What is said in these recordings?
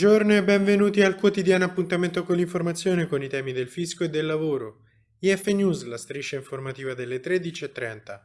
Buongiorno e benvenuti al quotidiano appuntamento con l'informazione con i temi del fisco e del lavoro. IF News, la striscia informativa delle 13.30.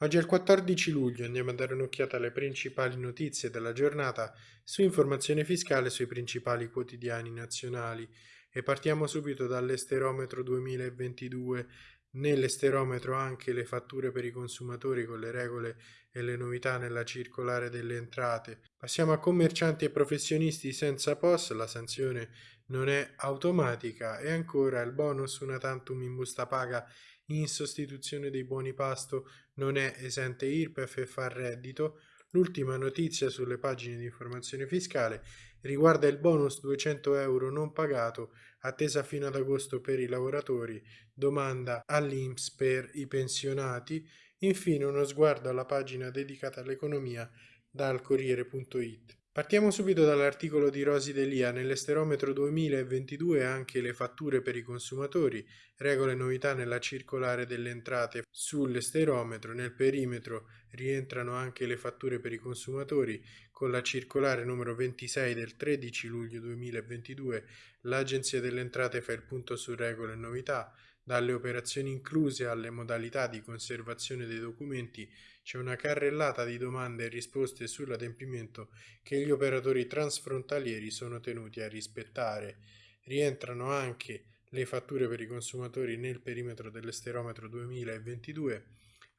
Oggi è il 14 luglio, andiamo a dare un'occhiata alle principali notizie della giornata su informazione fiscale sui principali quotidiani nazionali e partiamo subito dall'esterometro 2022 Nell'esterometro anche le fatture per i consumatori con le regole e le novità nella circolare delle entrate. Passiamo a commercianti e professionisti senza POS, la sanzione non è automatica e ancora il bonus una tantum in busta paga in sostituzione dei buoni pasto non è esente IRPEF e fa reddito. L'ultima notizia sulle pagine di informazione fiscale riguarda il bonus 200 euro non pagato attesa fino ad agosto per i lavoratori, domanda all'Inps per i pensionati, infine uno sguardo alla pagina dedicata all'economia dal Corriere.it. Partiamo subito dall'articolo di Rosi Delia. Nell'esterometro 2022 anche le fatture per i consumatori, regole e novità nella circolare delle entrate sull'esterometro. Nel perimetro rientrano anche le fatture per i consumatori. Con la circolare numero 26 del 13 luglio 2022 l'Agenzia delle Entrate fa il punto su regole e novità. Dalle operazioni incluse alle modalità di conservazione dei documenti c'è una carrellata di domande e risposte sull'adempimento che gli operatori transfrontalieri sono tenuti a rispettare. Rientrano anche le fatture per i consumatori nel perimetro dell'esterometro 2022.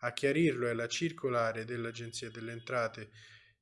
A chiarirlo è la circolare dell'Agenzia delle Entrate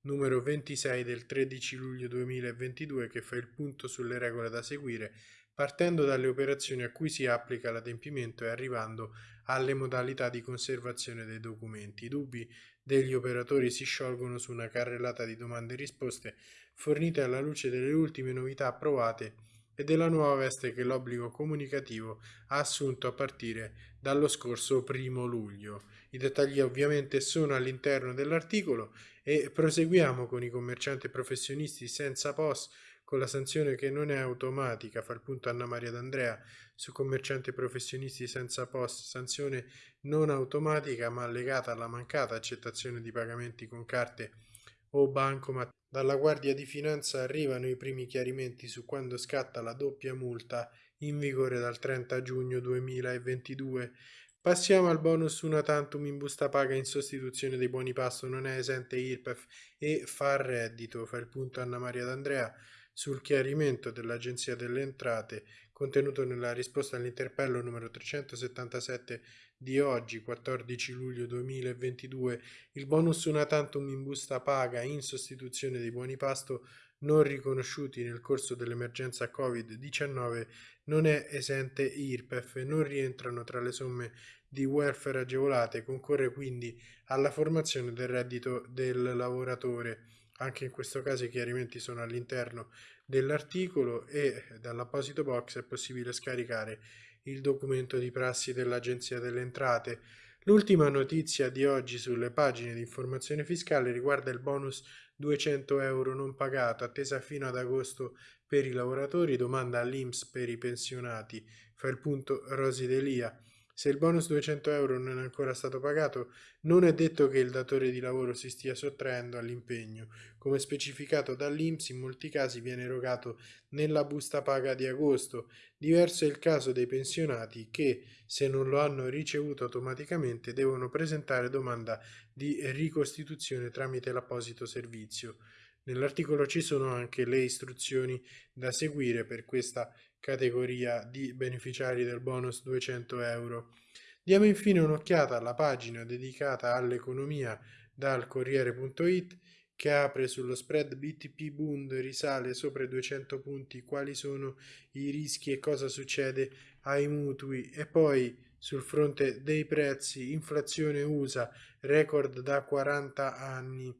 numero 26 del 13 luglio 2022 che fa il punto sulle regole da seguire partendo dalle operazioni a cui si applica l'adempimento e arrivando alle modalità di conservazione dei documenti. I dubbi degli operatori si sciolgono su una carrellata di domande e risposte fornite alla luce delle ultime novità approvate e della nuova veste che l'obbligo comunicativo ha assunto a partire dallo scorso primo luglio. I dettagli ovviamente sono all'interno dell'articolo e proseguiamo con i commercianti professionisti senza POS con la sanzione che non è automatica, fa il punto Anna Maria D'Andrea, su commercianti professionisti senza post, sanzione non automatica ma legata alla mancata accettazione di pagamenti con carte o bancomat. Dalla Guardia di Finanza arrivano i primi chiarimenti su quando scatta la doppia multa in vigore dal 30 giugno 2022. Passiamo al bonus una tantum in busta paga in sostituzione dei buoni pasto, non è esente IRPEF e fa reddito, fa il punto Anna Maria D'Andrea sul chiarimento dell'Agenzia delle Entrate contenuto nella risposta all'interpello numero 377 di oggi, 14 luglio 2022, il bonus una tantum in busta paga in sostituzione dei buoni pasto non riconosciuti nel corso dell'emergenza Covid-19 non è esente IRPEF non rientrano tra le somme di welfare agevolate, concorre quindi alla formazione del reddito del lavoratore. Anche in questo caso i chiarimenti sono all'interno dell'articolo e dall'apposito box è possibile scaricare il documento di prassi dell'Agenzia delle Entrate. L'ultima notizia di oggi sulle pagine di informazione fiscale riguarda il bonus 200 euro non pagato attesa fino ad agosto per i lavoratori, domanda all'Inps per i pensionati, fa il punto Rosi Delia. Se il bonus 200 euro non è ancora stato pagato, non è detto che il datore di lavoro si stia sottraendo all'impegno. Come specificato dall'Inps, in molti casi viene erogato nella busta paga di agosto. Diverso è il caso dei pensionati che, se non lo hanno ricevuto automaticamente, devono presentare domanda di ricostituzione tramite l'apposito servizio. Nell'articolo ci sono anche le istruzioni da seguire per questa categoria di beneficiari del bonus 200 euro. Diamo infine un'occhiata alla pagina dedicata all'economia dal Corriere.it che apre sullo spread BTP Bund risale sopra i 200 punti, quali sono i rischi e cosa succede ai mutui e poi sul fronte dei prezzi, inflazione USA, record da 40 anni,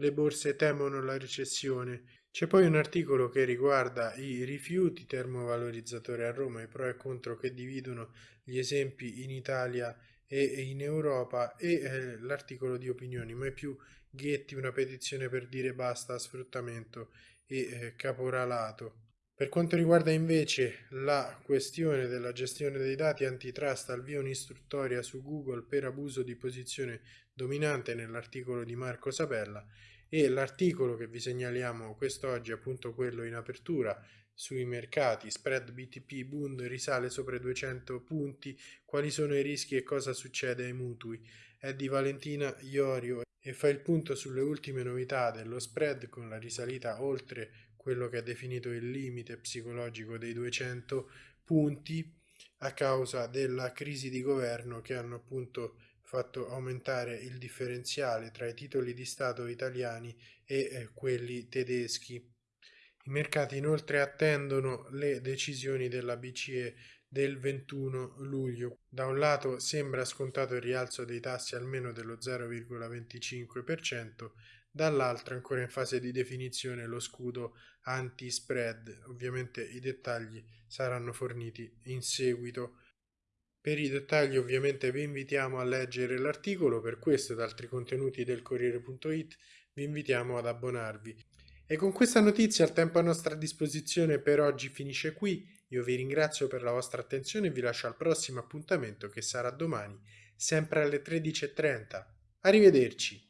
le borse temono la recessione, c'è poi un articolo che riguarda i rifiuti termovalorizzatori a Roma, i pro e contro che dividono gli esempi in Italia e in Europa e eh, l'articolo di opinioni, mai più Ghetti, una petizione per dire basta a sfruttamento e eh, caporalato. Per quanto riguarda invece la questione della gestione dei dati antitrust, al via un'istruttoria su Google per abuso di posizione dominante nell'articolo di Marco Sabella e l'articolo che vi segnaliamo quest'oggi, appunto quello in apertura, sui mercati, spread BTP Bund risale sopra i 200 punti, quali sono i rischi e cosa succede ai mutui. È di Valentina Iorio e fa il punto sulle ultime novità dello spread con la risalita oltre quello che è definito il limite psicologico dei 200 punti a causa della crisi di governo che hanno appunto fatto aumentare il differenziale tra i titoli di Stato italiani e eh, quelli tedeschi. I mercati inoltre attendono le decisioni della BCE del 21 luglio. Da un lato sembra scontato il rialzo dei tassi almeno dello 0,25%, dall'altro ancora in fase di definizione lo scudo anti-spread. Ovviamente i dettagli saranno forniti in seguito. Per i dettagli ovviamente vi invitiamo a leggere l'articolo, per questo ed altri contenuti del Corriere.it vi invitiamo ad abbonarvi. E con questa notizia il tempo a nostra disposizione per oggi finisce qui. Io vi ringrazio per la vostra attenzione e vi lascio al prossimo appuntamento che sarà domani, sempre alle 13.30. Arrivederci!